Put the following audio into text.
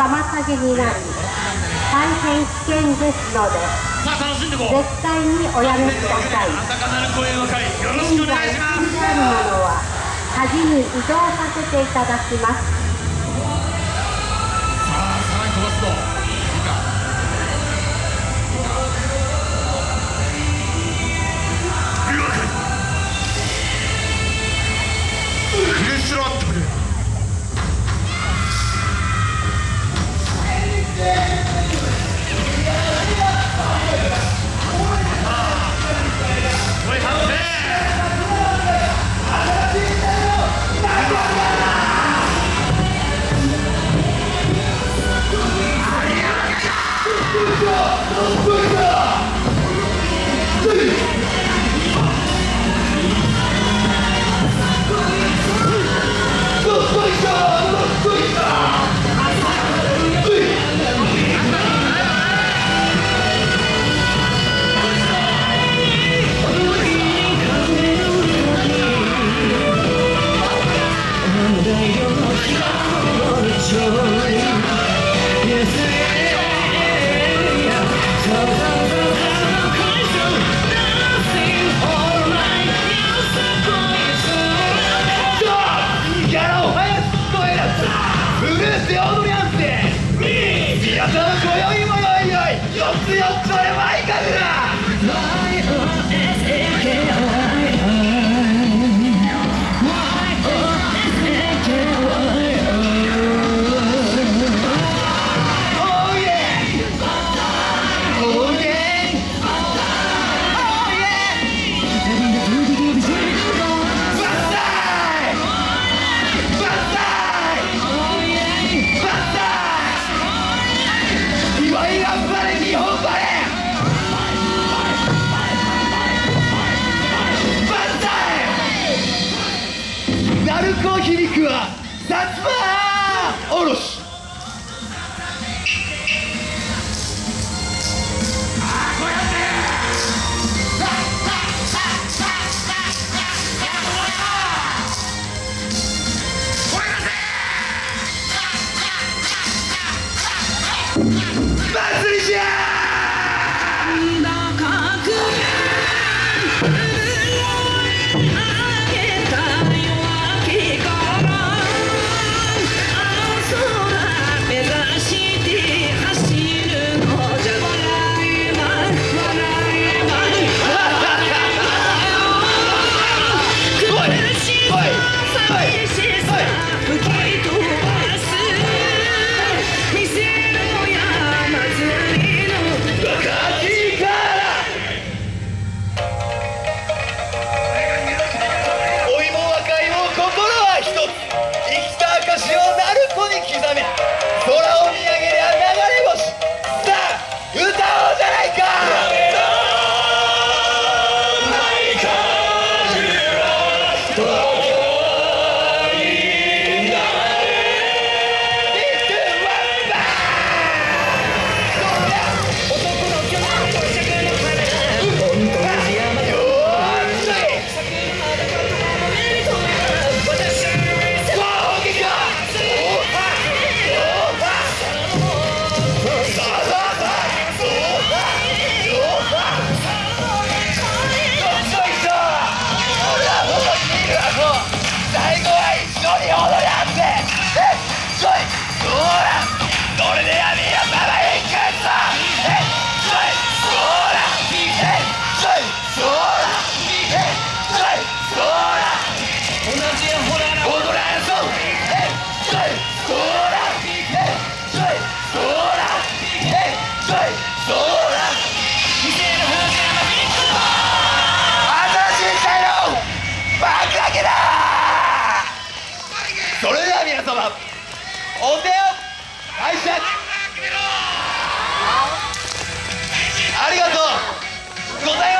妨げになり大変危険ですので、絶対におやめください。現在来ているものはに移動させていただきます。おりゃんせみやたら今宵もよいよい四つ四つ俺はいか？ぐら YOSAKO 祭りじゃありがとう。ございます。